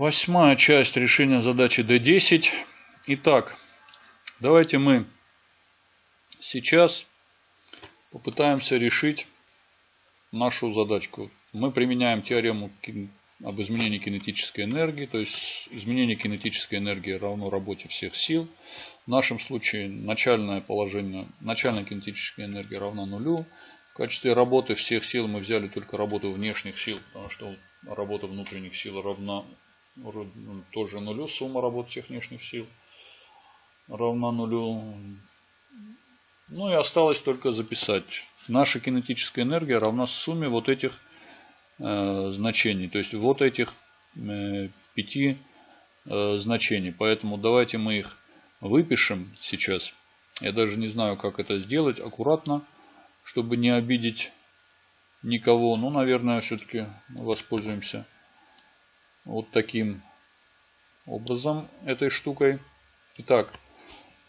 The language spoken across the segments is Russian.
Восьмая часть решения задачи D10. Итак, давайте мы сейчас попытаемся решить нашу задачку. Мы применяем теорему об изменении кинетической энергии, то есть изменение кинетической энергии равно работе всех сил. В нашем случае начальное положение, начальная кинетическая энергия равна нулю. В качестве работы всех сил мы взяли только работу внешних сил, потому что работа внутренних сил равна тоже нулю. Сумма работ всех внешних сил равна нулю. Ну и осталось только записать. Наша кинетическая энергия равна сумме вот этих э, значений. То есть вот этих э, пяти э, значений. Поэтому давайте мы их выпишем сейчас. Я даже не знаю, как это сделать аккуратно, чтобы не обидеть никого. Ну, наверное, все-таки воспользуемся вот таким образом этой штукой. Итак,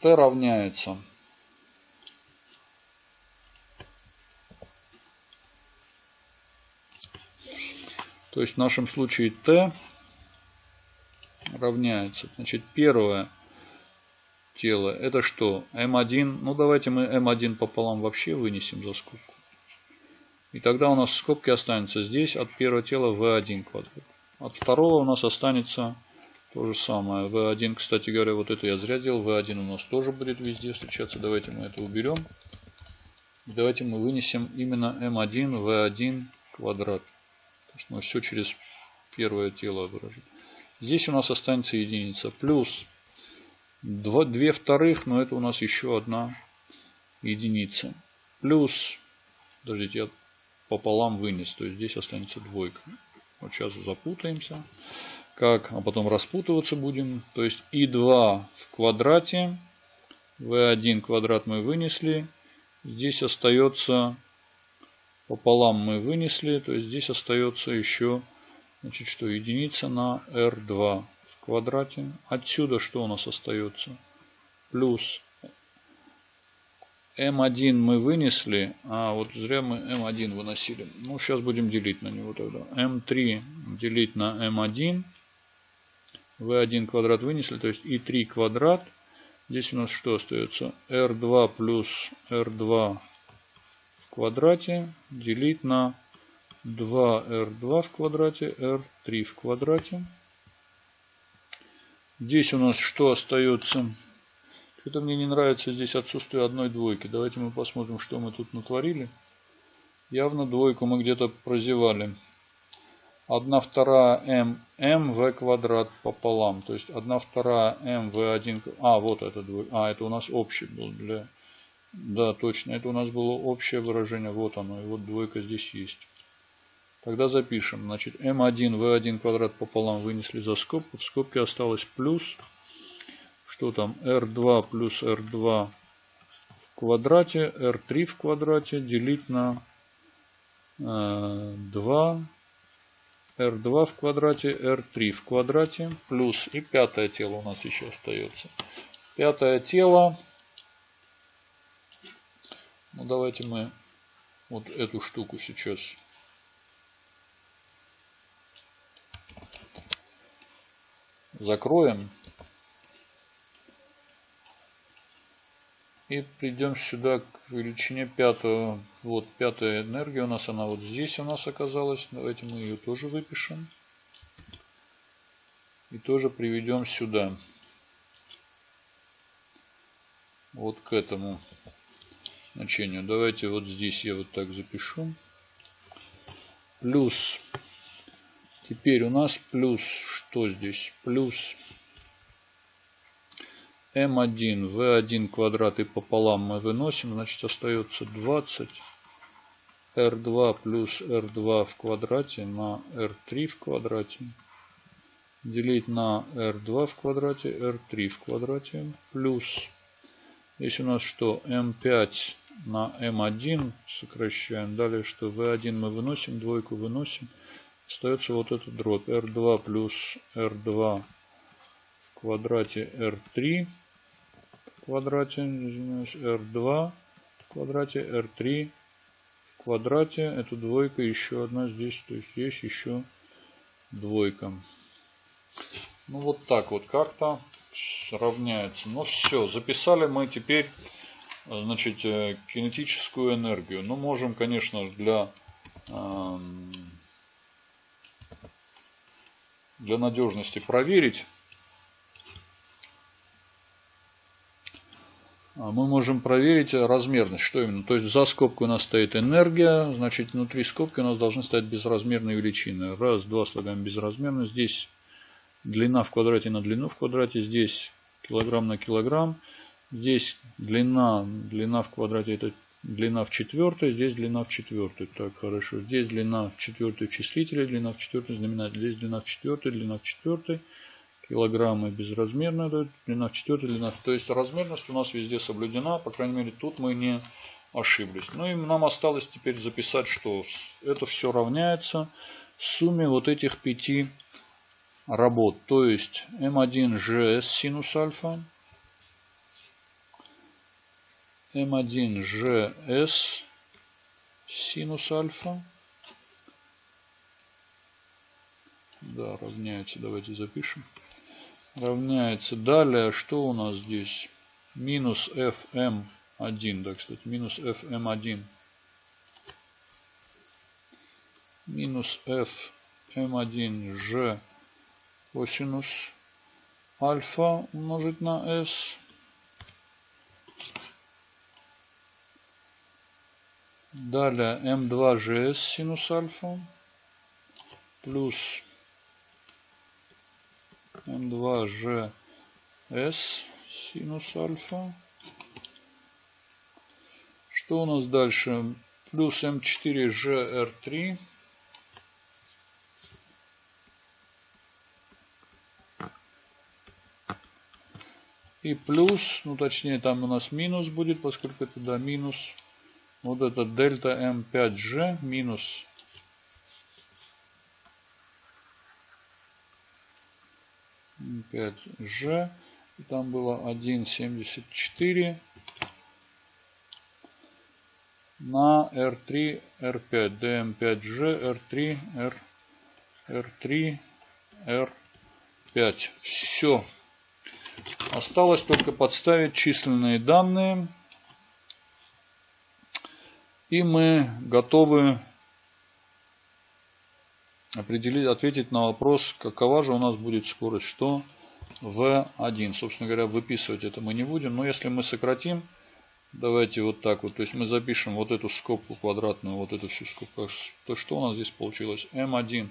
t равняется То есть в нашем случае t равняется. Значит, первое тело это что? m1. Ну давайте мы m1 пополам вообще вынесем за скобку. И тогда у нас в скобке останется здесь от первого тела v1 квадрат. От второго у нас останется то же самое. V1, кстати говоря, вот это я зря сделал. V1 у нас тоже будет везде встречаться. Давайте мы это уберем. Давайте мы вынесем именно M1, V1 квадрат. Потому что мы все через первое тело выражим. Здесь у нас останется единица. Плюс 2, 2 вторых, но это у нас еще одна единица. Плюс, подождите, я пополам вынес. То есть здесь останется двойка. Вот сейчас запутаемся. Как? А потом распутываться будем. То есть и2 в квадрате. v1 квадрат мы вынесли. Здесь остается пополам мы вынесли. То есть здесь остается еще значит, что единица на r2 в квадрате. Отсюда что у нас остается? Плюс М1 мы вынесли, а вот зря мы М1 выносили. Ну, сейчас будем делить на него тогда. М3 делить на М1. В1 квадрат вынесли, то есть И3 квадрат. Здесь у нас что остается? R2 плюс R2 в квадрате делить на 2R2 в квадрате, R3 в квадрате. Здесь у нас что остается? Что-то мне не нравится здесь отсутствие одной двойки. Давайте мы посмотрим, что мы тут натворили. Явно двойку мы где-то прозевали. 1 вторая m, m v квадрат пополам. То есть 1 вторая m v1. А, вот это двойка. А, это у нас общий был для... Да, точно. Это у нас было общее выражение. Вот оно. И вот двойка здесь есть. Тогда запишем. Значит, m1 v1 квадрат пополам вынесли за скобку. В скобке осталось плюс что там? R2 плюс r2 в квадрате, r3 в квадрате делить на 2 э, r2 в квадрате, r3 в квадрате, плюс и пятое тело у нас еще остается. Пятое тело, ну давайте мы вот эту штуку сейчас. Закроем. И придем сюда к величине пятого. Вот пятая энергия у нас, она вот здесь у нас оказалась. Давайте мы ее тоже выпишем. И тоже приведем сюда. Вот к этому значению. Давайте вот здесь я вот так запишу. Плюс. Теперь у нас плюс. Что здесь? Плюс М1, В1 квадрат и пополам мы выносим, значит остается 20. R2 плюс R2 в квадрате на R3 в квадрате. Делить на R2 в квадрате, R3 в квадрате. Плюс, здесь у нас что, M5 на M1 сокращаем. Далее что, V1 мы выносим, двойку выносим. Остается вот этот дробь. R2 плюс R2 в квадрате R3 квадрате, извиняюсь, R2 в квадрате, R3 в квадрате. Это двойка, еще одна здесь. То есть есть еще двойка. Ну вот так вот как-то равняется. Ну все, записали мы теперь значит, э, кинетическую энергию. Ну можем, конечно, для, эм, для надежности проверить. Мы можем проверить размерность. Что именно? То есть за скобкой у нас стоит энергия, значит внутри скобки у нас должны стоять безразмерные величины. Раз, два слагаем безразмерно. Здесь длина в квадрате на длину в квадрате. Здесь килограмм на килограмм. Здесь длина, длина в квадрате это длина в четвертой, здесь длина в четвертой. Так, хорошо. Здесь длина в четвертой числителе, длина в четвертой знаменатель. Здесь длина в четвертой, длина в четвертой килограммы безразмерная длина в четвертой, длина. То есть размерность у нас везде соблюдена, по крайней мере тут мы не ошиблись. Ну и нам осталось теперь записать, что это все равняется сумме вот этих пяти работ. То есть М1GS синус альфа, М1GS синус альфа, да, равняется, давайте запишем равняется. Далее, что у нас здесь? Минус fm1, да, кстати, минус fm1. Минус fm1g косинус альфа умножить на s. Далее m2gs синус альфа плюс М2 ЖС синус альфа. Что у нас дальше? Плюс М4 ЖР3. И плюс, ну точнее там у нас минус будет, поскольку это да, минус. Вот это дельта М5G минус 5G. И там было 1,74 на R3, R5, DM5G, R3, R, R3, R5. Все. Осталось только подставить численные данные. И мы готовы определить, ответить на вопрос, какова же у нас будет скорость, что v1. Собственно говоря, выписывать это мы не будем. Но если мы сократим, давайте вот так вот. То есть мы запишем вот эту скобку квадратную, вот эту всю скобку. То что у нас здесь получилось? m1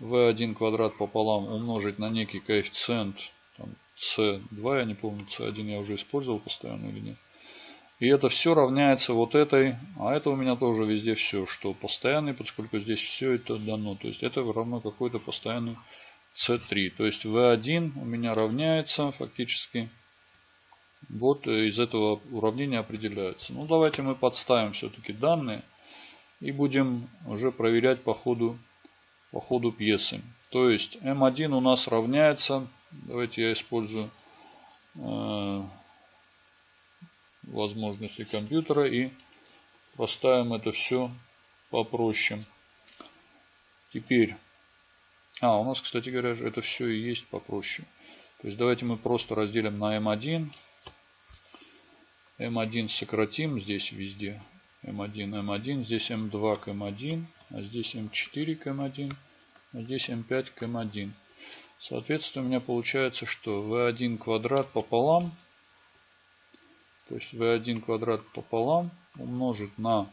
v1 квадрат пополам умножить на некий коэффициент там, c2, я не помню, c1 я уже использовал постоянно или нет. И это все равняется вот этой, а это у меня тоже везде все, что постоянный, поскольку здесь все это дано. То есть это равно какой-то постоянный C3. То есть V1 у меня равняется фактически. Вот из этого уравнения определяется. Ну давайте мы подставим все-таки данные. И будем уже проверять по ходу, по ходу пьесы. То есть M1 у нас равняется. Давайте я использую э, возможности компьютера и поставим это все попроще. Теперь, а, у нас, кстати говоря, это все и есть попроще. То есть давайте мы просто разделим на m1. m1 сократим здесь везде. m1, m1, здесь m2 к m1, а здесь m4 к m1, а здесь m5 к m1. Соответственно, у меня получается, что v1 квадрат пополам – то есть v1 квадрат пополам умножить на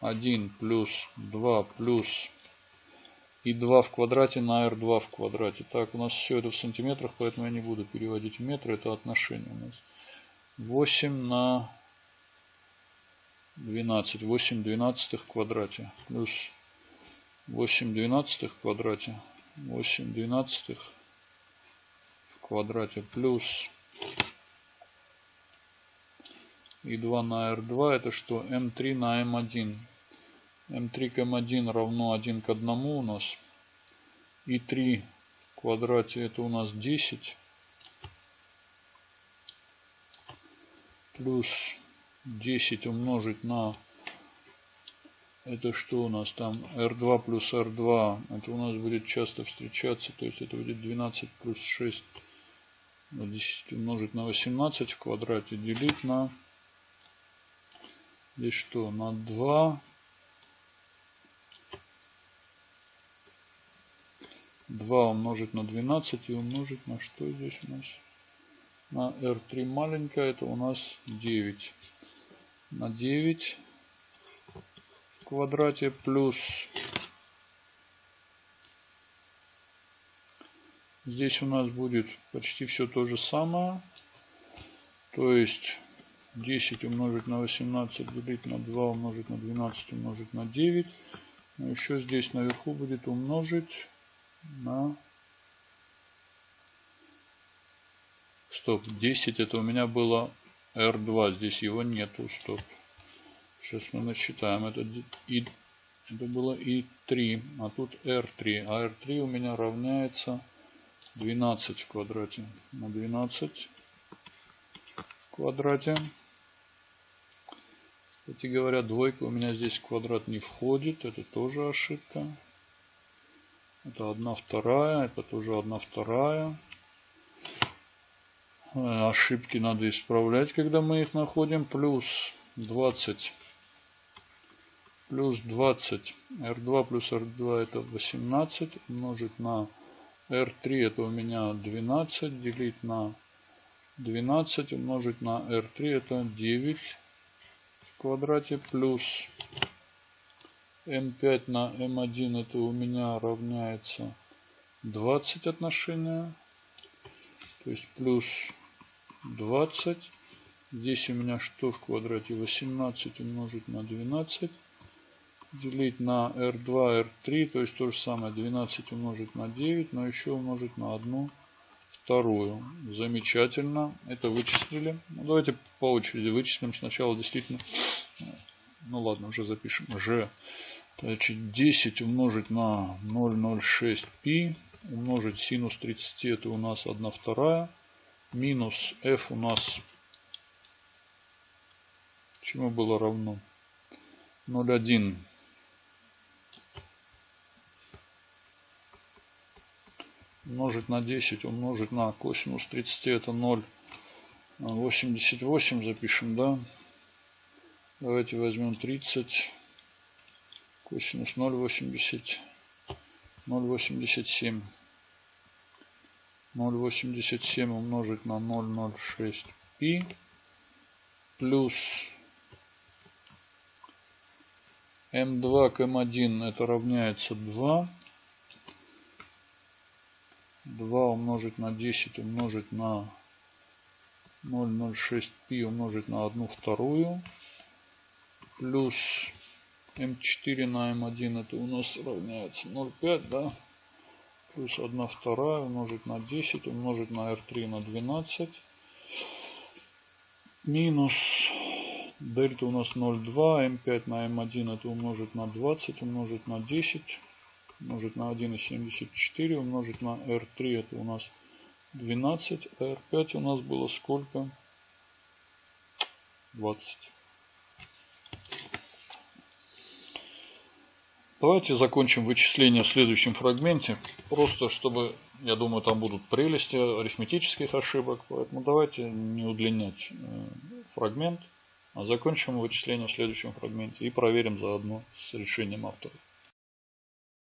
1 плюс 2 плюс и 2 в квадрате на r2 в квадрате. Так, у нас все это в сантиметрах, поэтому я не буду переводить в метры. Это отношение у нас. 8 на 12. 8 двенадцатых в квадрате. Плюс 8 двенадцатых в квадрате. 8 двенадцатых в квадрате. Плюс и 2 на R2 это что? M3 на M1. M3 к M1 равно 1 к 1 у нас. И 3 в квадрате это у нас 10. Плюс 10 умножить на Это что у нас там? R2 плюс R2. Это у нас будет часто встречаться. То есть это будет 12 плюс 6. 10 умножить на 18 в квадрате. Делить на... Здесь что? На 2 2 умножить на 12 и умножить на что здесь у нас? На R3 маленькая, это у нас 9. На 9 в квадрате плюс здесь у нас будет почти все то же самое. То есть 10 умножить на 18 делить на 2 умножить на 12 умножить на 9. Но еще здесь наверху будет умножить на... Стоп, 10 это у меня было R2, здесь его нету, стоп. Сейчас мы насчитаем, это, и, это было И3, а тут R3, а R3 у меня равняется 12 в квадрате на 12 в квадрате. Кстати говоря, двойка у меня здесь в квадрат не входит, это тоже ошибка. Это одна вторая, это тоже одна вторая. Э, ошибки надо исправлять, когда мы их находим. Плюс 20. Плюс 20. R2 плюс R2 это 18. Умножить на R3 это у меня 12. Делить на 12 умножить на R3 это 9 в квадрате. Плюс m5 на m1 это у меня равняется 20 отношения. То есть плюс 20. Здесь у меня что в квадрате? 18 умножить на 12. Делить на R2, R3. То есть то же самое. 12 умножить на 9. Но еще умножить на 1 вторую. Замечательно. Это вычислили. Ну, давайте по очереди вычислим. Сначала действительно ну ладно, уже запишем. G. Значит, 10 умножить на 0,06π. Умножить синус 30 это у нас 1 вторая. Минус f у нас чему было равно? 0,1. Умножить на 10, умножить на косинус 30 это 0,88 запишем, да? Давайте возьмем 30. Косинус 0,80. 0,87. 0,87 умножить на 0,06 пи плюс М2 к М1 это равняется 2. 2 умножить на 10 умножить на 0,06 пи умножить на 1 вторую плюс М4 на М1 это у нас равняется 0,5, да? Плюс 1 вторая умножить на 10, умножить на R3 на 12. Минус дельта у нас 0,2, М5 на М1 это умножить на 20, умножить на 10, умножить на 1,74, умножить на R3 это у нас 12, а R5 у нас было сколько? 20. Давайте закончим вычисление в следующем фрагменте. Просто чтобы, я думаю, там будут прелести арифметических ошибок. Поэтому давайте не удлинять э, фрагмент. А закончим вычисление в следующем фрагменте и проверим заодно с решением авторов.